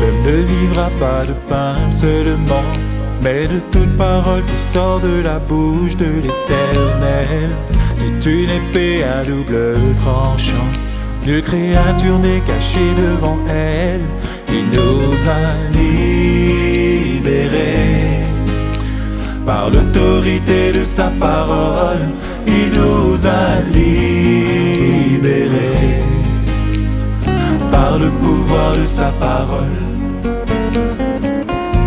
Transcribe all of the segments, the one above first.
L'homme ne vivra pas de pain seulement, mais de toute parole qui sort de la bouche de l'Éternel. C'est une épée à double tranchant. Nulle créature n'est cachée devant elle. Il nous a libérés par l'autorité de sa parole. Il nous a libérés par le pouvoir de sa parole.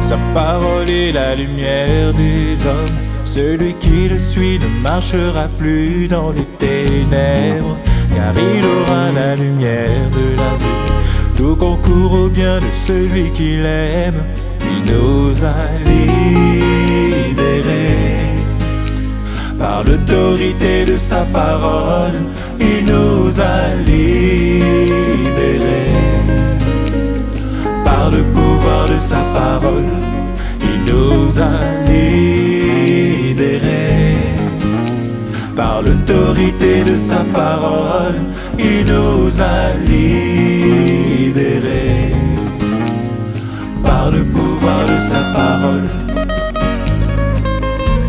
Sa parole est la lumière des hommes. Celui qui le suit ne marchera plus dans les ténèbres, car il aura la lumière de la vie. Tout concourt au bien de celui qui l'aime. Il nous a libérés par l'autorité de sa parole. A libérés par le pouvoir de sa parole. Il nous a libérés par l'autorité de sa parole. Il nous a libérés par le pouvoir de sa parole.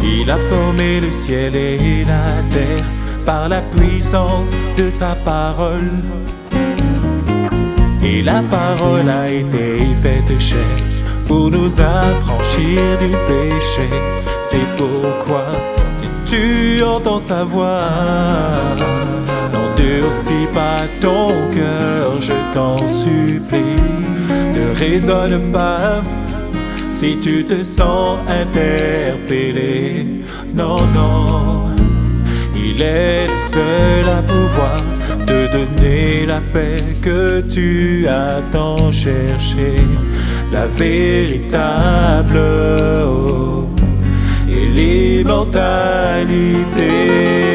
Il a formé le ciel et la terre par la puissance de sa parole. Et la parole a été faite chair pour nous affranchir du péché. C'est pourquoi, si tu entends sa voix, n'endurcis pas ton cœur, je t'en supplie. Ne raisonne pas si tu te sens interpellé. Non, non, il est le seul à pouvoir te donner la paix que tu as tant cherché, la véritable eau et l'immortalité.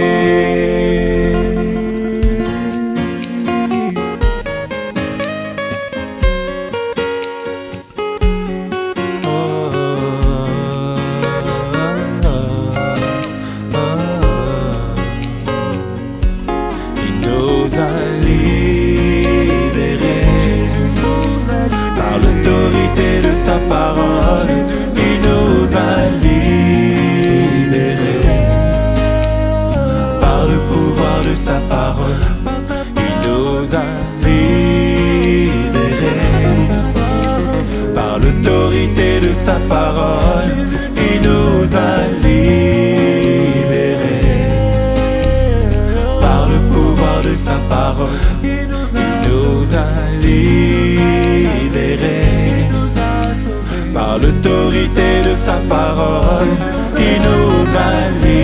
Par l'autorité de sa parole. Il nous a libérés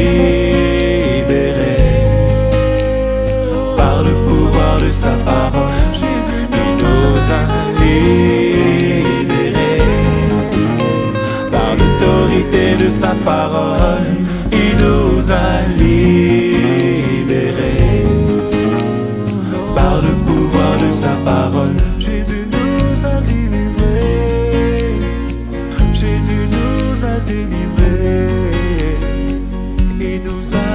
par le pouvoir de sa parole. Il nous a libérés par l'autorité de sa parole. Il nous a libérés par le pouvoir de sa parole. nos abençoe.